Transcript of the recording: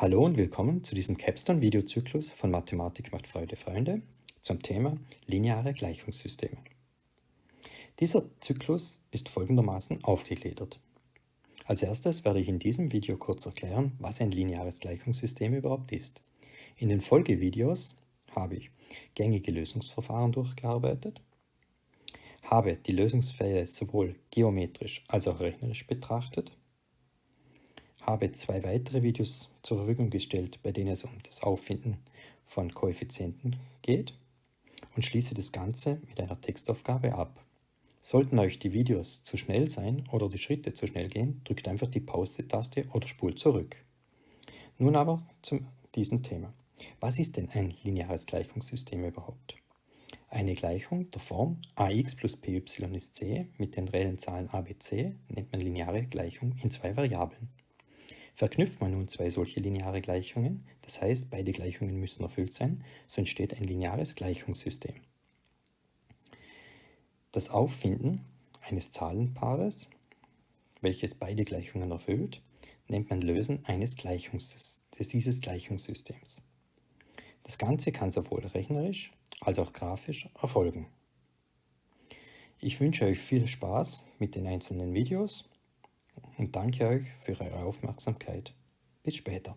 Hallo und willkommen zu diesem Capstone-Videozyklus von Mathematik macht Freude, Freunde zum Thema lineare Gleichungssysteme. Dieser Zyklus ist folgendermaßen aufgegliedert. Als erstes werde ich in diesem Video kurz erklären, was ein lineares Gleichungssystem überhaupt ist. In den Folgevideos habe ich gängige Lösungsverfahren durchgearbeitet, habe die Lösungsfälle sowohl geometrisch als auch rechnerisch betrachtet habe zwei weitere Videos zur Verfügung gestellt, bei denen es um das Auffinden von Koeffizienten geht und schließe das Ganze mit einer Textaufgabe ab. Sollten euch die Videos zu schnell sein oder die Schritte zu schnell gehen, drückt einfach die Pause-Taste oder spult zurück. Nun aber zu diesem Thema. Was ist denn ein lineares Gleichungssystem überhaupt? Eine Gleichung der Form ax plus py ist c mit den reellen Zahlen a, b, c nennt man lineare Gleichung in zwei Variablen. Verknüpft man nun zwei solche lineare Gleichungen, das heißt beide Gleichungen müssen erfüllt sein, so entsteht ein lineares Gleichungssystem. Das Auffinden eines Zahlenpaares, welches beide Gleichungen erfüllt, nennt man Lösen eines Gleichungs dieses Gleichungssystems. Das Ganze kann sowohl rechnerisch als auch grafisch erfolgen. Ich wünsche euch viel Spaß mit den einzelnen Videos und danke euch für eure Aufmerksamkeit. Bis später.